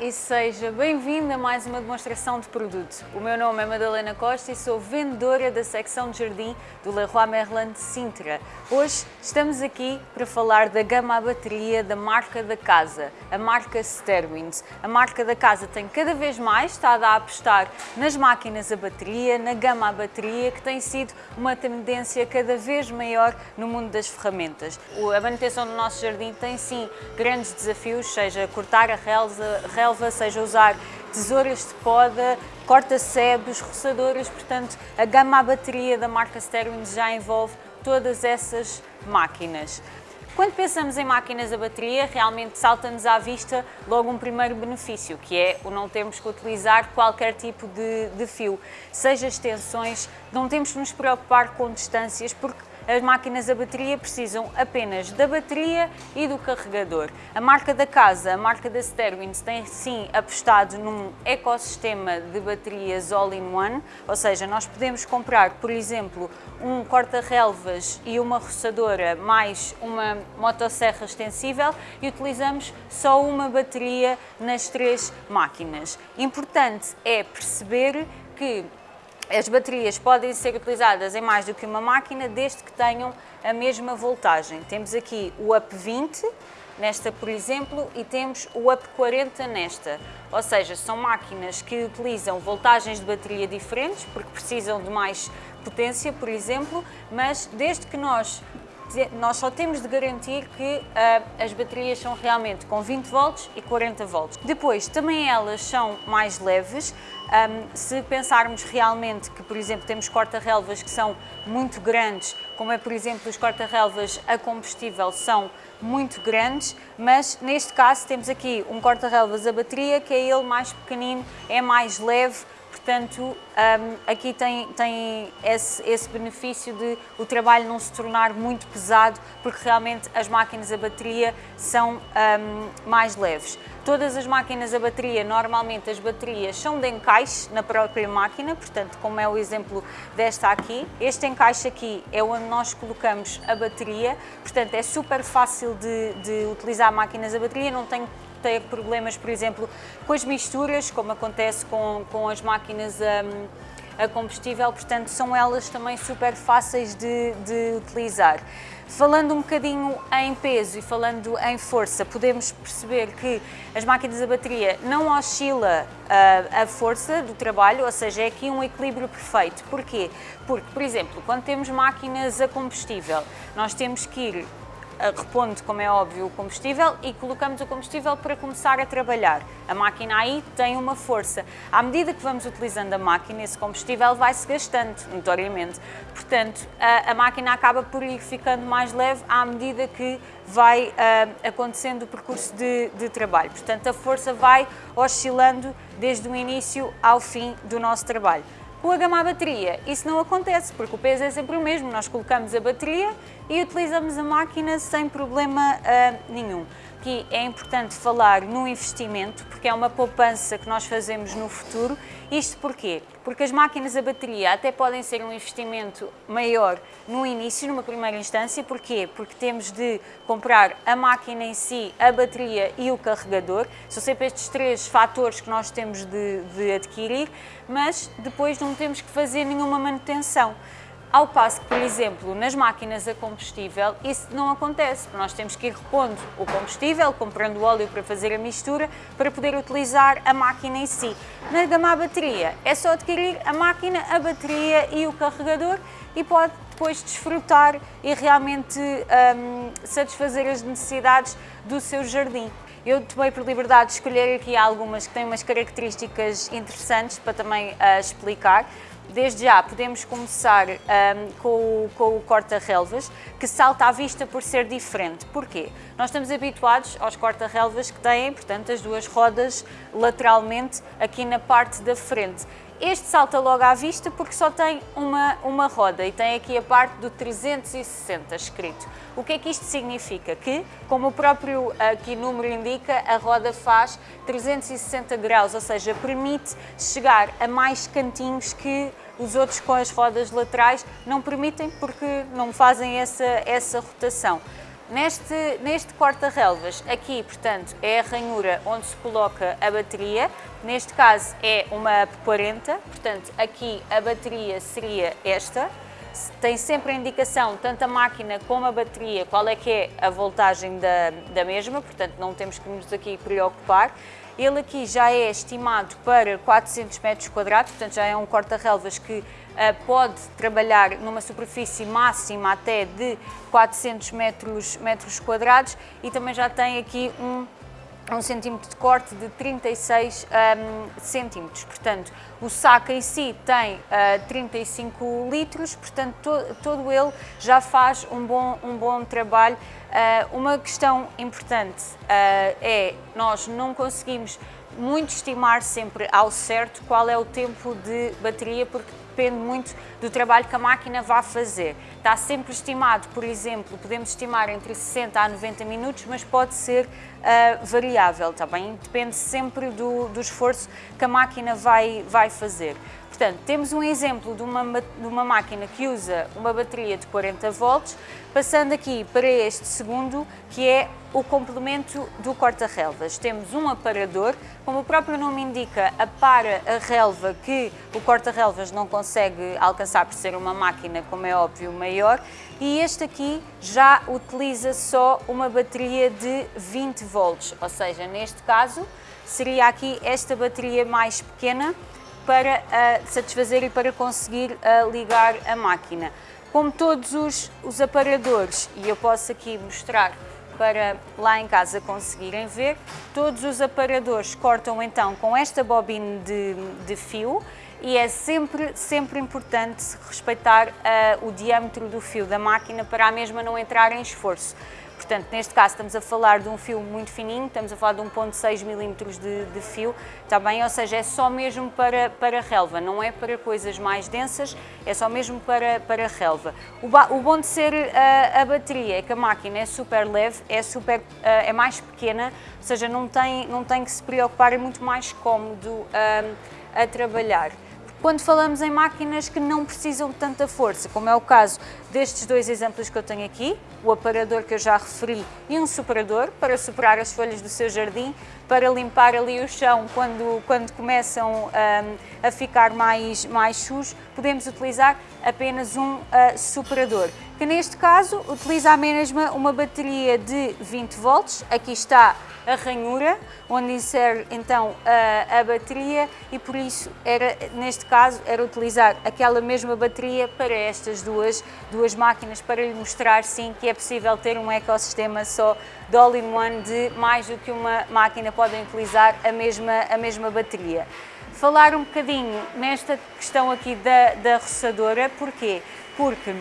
e seja bem-vindo a mais uma demonstração de produto. O meu nome é Madalena Costa e sou vendedora da secção de jardim do Leroy Merlin de Sintra. Hoje estamos aqui para falar da gama à bateria da marca da casa, a marca Sterwins. A marca da casa tem cada vez mais estado a apostar nas máquinas a bateria, na gama à bateria, que tem sido uma tendência cada vez maior no mundo das ferramentas. A manutenção do nosso jardim tem sim grandes desafios, seja cortar a relva, seja usar tesouras de poda, corta-sebes, roçadoras, portanto a gama à bateria da marca Sterwins já envolve todas essas máquinas. Quando pensamos em máquinas a bateria, realmente salta-nos à vista logo um primeiro benefício, que é o não termos que utilizar qualquer tipo de, de fio, seja extensões, não temos que nos preocupar com distâncias, porque as máquinas a bateria precisam apenas da bateria e do carregador. A marca da casa, a marca da Sterwins, tem sim apostado num ecossistema de baterias all-in-one, ou seja, nós podemos comprar, por exemplo, um corta-relvas e uma roçadora mais uma motosserra extensível e utilizamos só uma bateria nas três máquinas. Importante é perceber que as baterias podem ser utilizadas em mais do que uma máquina, desde que tenham a mesma voltagem. Temos aqui o UP 20, nesta por exemplo, e temos o UP 40 nesta. Ou seja, são máquinas que utilizam voltagens de bateria diferentes, porque precisam de mais potência, por exemplo, mas desde que nós nós só temos de garantir que uh, as baterias são realmente com 20 volts e 40 volts. Depois, também elas são mais leves, um, se pensarmos realmente que, por exemplo, temos corta-relvas que são muito grandes, como é, por exemplo, os corta-relvas a combustível são muito grandes, mas neste caso temos aqui um corta-relvas a bateria, que é ele mais pequenino, é mais leve, portanto, um, aqui tem, tem esse, esse, benefício de o trabalho não se tornar muito pesado, porque realmente as máquinas a bateria são um, mais leves. Todas as máquinas a bateria, normalmente as baterias são de encaixe na própria máquina, portanto, como é o exemplo desta aqui. Este encaixe aqui é onde nós colocamos a bateria, portanto, é super fácil de, de utilizar máquinas a bateria, não tem ter problemas, por exemplo, com as misturas, como acontece com, com as máquinas a, a combustível, portanto, são elas também super fáceis de, de utilizar. Falando um bocadinho em peso e falando em força, podemos perceber que as máquinas a bateria não oscila uh, a força do trabalho, ou seja, é aqui um equilíbrio perfeito. Porquê? Porque, por exemplo, quando temos máquinas a combustível, nós temos que ir repondo, como é óbvio, o combustível e colocamos o combustível para começar a trabalhar. A máquina aí tem uma força. À medida que vamos utilizando a máquina, esse combustível vai-se gastando, notoriamente. Portanto, a, a, máquina acaba por ir ficando mais leve à medida que vai uh, acontecendo o percurso de, de trabalho. Portanto, a força vai oscilando desde o início ao fim do nosso trabalho. Com a gama à bateria, isso não acontece, porque o peso é sempre o mesmo. Nós colocamos a bateria e utilizamos a máquina sem problema uh, nenhum. Aqui é importante falar no investimento, porque é uma poupança que nós fazemos no futuro. Isto porquê? Porque as máquinas a bateria até podem ser um investimento maior no início, numa primeira instância. Porquê? Porque temos de comprar a máquina em si, a bateria e o carregador. São sempre estes três fatores que nós temos de, de adquirir, mas depois não temos que fazer nenhuma manutenção. Ao passo que, por exemplo, nas máquinas a combustível, isso não acontece. Nós temos que ir repondo o combustível, comprando óleo para fazer a mistura, para poder utilizar a máquina em si. Na gama a bateria, é só adquirir a máquina, a bateria e o carregador e pode depois desfrutar e realmente um, satisfazer as necessidades do seu jardim. Eu tomei por liberdade de escolher aqui algumas que têm umas características interessantes para também uh, explicar. Desde já podemos começar um, com, o, com o corta-relvas, que salta à vista por ser diferente. Porquê? Nós estamos habituados aos corta-relvas que têm, portanto, as duas rodas lateralmente aqui na parte da frente. Este salta logo à vista porque só tem uma, uma roda e tem aqui a parte do 360 escrito. O que é que isto significa? Que, como o próprio aqui número indica, a roda faz 360 graus, ou seja, permite chegar a mais cantinhos que os outros com as rodas laterais não permitem porque não fazem essa, essa rotação. Neste, neste corta-relvas, aqui, portanto, é a ranhura onde se coloca a bateria. Neste caso é uma 40, portanto, aqui a bateria seria esta. Tem sempre a indicação, tanto a máquina como a bateria, qual é que é a voltagem da, da mesma, portanto, não temos que nos aqui preocupar. Ele aqui já é estimado para 400 metros quadrados, portanto já é um corta-relvas que uh, pode trabalhar numa superfície máxima até de 400 metros, metros quadrados. E também já tem aqui um um centímetro de corte de 36 um, centímetros. Portanto, o saco em si tem uh, 35 litros, portanto, to, todo ele já faz um bom, um bom trabalho. Uh, uma questão importante uh, é, nós não conseguimos muito estimar sempre ao certo qual é o tempo de bateria, porque depende muito do trabalho que a máquina vai fazer. Está sempre estimado, por exemplo, podemos estimar entre 60 a 90 minutos, mas pode ser uh, variável, está bem? Depende sempre do, do esforço que a máquina vai, vai fazer. Portanto, temos um exemplo de uma, de uma máquina que usa uma bateria de 40 volts, passando aqui para este segundo, que é o complemento do corta-relvas. Temos um aparador, como o próprio nome indica, apara a relva que o corta-relvas não consegue alcançar por ser uma máquina, como é óbvio, maior, e este aqui já utiliza só uma bateria de 20 volts, ou seja, neste caso seria aqui esta bateria mais pequena, para uh, satisfazer e para conseguir uh, ligar a máquina. Como todos os, os aparadores, e eu posso aqui mostrar para lá em casa conseguirem ver, todos os aparadores cortam então com esta bobina de, de fio e é sempre, sempre importante respeitar uh, o diâmetro do fio da máquina para a mesma não entrar em esforço. Portanto, neste caso estamos a falar de um fio muito fininho, estamos a falar de 1.6 milímetros de, de fio, está bem? Ou seja, é só mesmo para, para relva, não é para coisas mais densas, é só mesmo para, para relva. O, o bom de ser a, a, bateria é que a máquina é super leve, é, super, é mais pequena, ou seja, não tem, não tem que se preocupar, é muito mais cómodo a trabalhar. Quando falamos em máquinas que não precisam de tanta força, como é o caso destes dois exemplos que eu tenho aqui, o aparador que eu já referi e um superador para superar as folhas do seu jardim, para limpar ali o chão quando, quando começam um, a ficar mais, mais sujos, podemos utilizar apenas um uh, superador, que neste caso utiliza a mesma uma bateria de 20 volts, aqui está a ranhura, onde insere então a, a bateria e por isso era, neste caso, era utilizar aquela mesma bateria para estas duas, duas máquinas, para lhe mostrar sim que é possível ter um ecossistema só de all-in-one de mais do que uma máquina podem utilizar a mesma, a mesma bateria. Falar um bocadinho nesta questão aqui da, da roçadora, porquê? Porque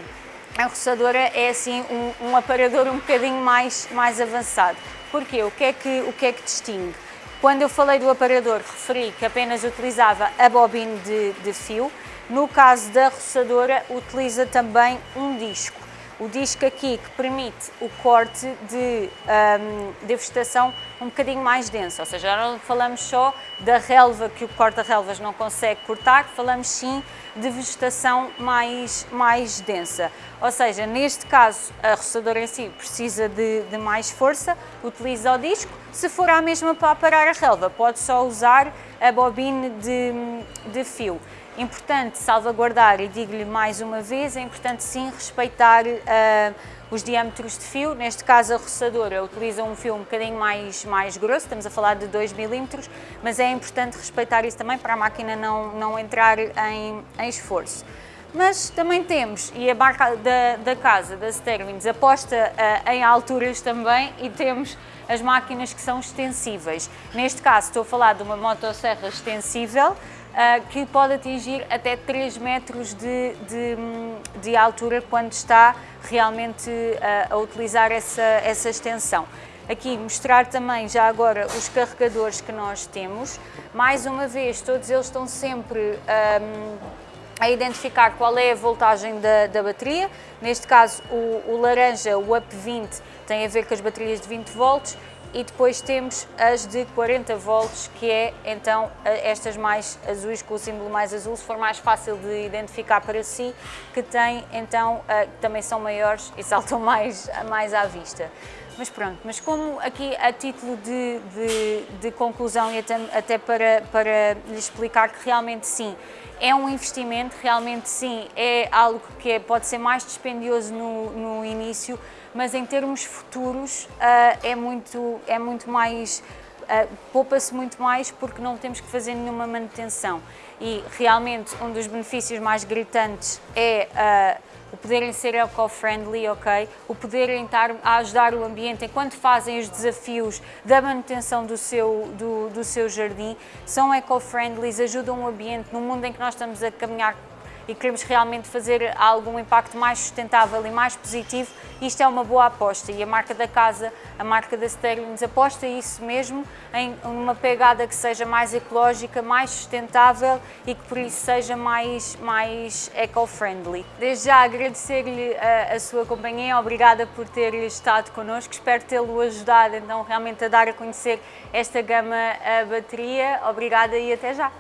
a roçadora é assim um, um aparador um bocadinho mais, mais avançado. Porquê? O que, é que, o que é que distingue? Quando eu falei do aparador, referi que apenas utilizava a bobina de, de fio. No caso da roçadora, utiliza também um disco. O disco aqui que permite o corte de, um, de vegetação um bocadinho mais densa, ou seja, não falamos só da relva que o corta-relvas não consegue cortar, falamos sim de vegetação mais, mais densa. Ou seja, neste caso a roçadora em si precisa de, de mais força, utiliza o disco, se for a mesma para parar a relva, pode só usar a bobina de, de fio importante salvaguardar, e digo-lhe mais uma vez, é importante sim respeitar uh, os diâmetros de fio, neste caso a roçadora utiliza um fio um bocadinho mais, mais grosso, estamos a falar de 2 milímetros, mas é importante respeitar isso também para a máquina não, não entrar em, em esforço. Mas também temos, e a marca da, da casa, da Sterwins, aposta uh, em alturas também e temos as máquinas que são extensíveis. Neste caso estou a falar de uma motosserra extensível, que pode atingir até 3 metros de, de, de altura quando está realmente uh, a utilizar essa, essa extensão. Aqui mostrar também já agora os carregadores que nós temos. Mais uma vez, todos eles estão sempre um, a identificar qual é a voltagem da, da bateria. Neste caso, o, o, laranja, o UP20, tem a ver com as baterias de 20 volts e depois temos as de 40 volts, que é então estas mais azuis, com o símbolo mais azul, se for mais fácil de identificar para si, que tem então, também são maiores e saltam mais, mais à vista. Mas pronto, mas como aqui a título de, de, de conclusão e até, até para, para lhe explicar que realmente sim, é um investimento, realmente sim, é algo que é, pode ser mais dispendioso no, no início, mas em termos futuros uh, é, muito, é muito mais, uh, poupa-se muito mais porque não temos que fazer nenhuma manutenção. E realmente um dos benefícios mais gritantes é uh, o poderem ser eco-friendly, ok? O poderem estar a ajudar o ambiente enquanto fazem os desafios da manutenção do seu, do, do seu jardim, são eco-friendly, ajudam o ambiente no mundo em que nós estamos a caminhar e queremos realmente fazer algum impacto mais sustentável e mais positivo, isto é uma boa aposta e a marca da casa, a marca da Sterlings aposta isso mesmo em uma pegada que seja mais ecológica, mais sustentável e que por isso seja mais, mais eco-friendly. Desde já agradecer-lhe a, a, sua companhia, obrigada por ter estado connosco, espero tê-lo ajudado então realmente a dar a conhecer esta gama a bateria. Obrigada e até já!